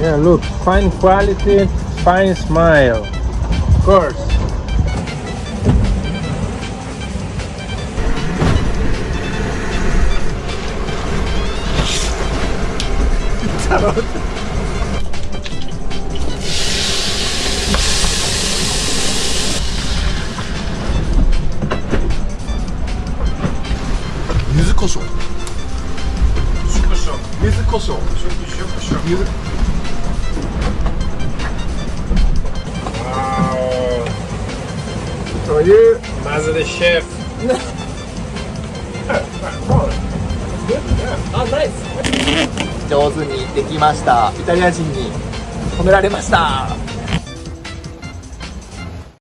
yeah look fine quality fine smile of course Yüzü koşu. Yüzü koşu. Yüzü koşu. Yüzü koşu. Yüzü koşu. というまずでシェフあナイス上手にできました。イタリア人に褒められました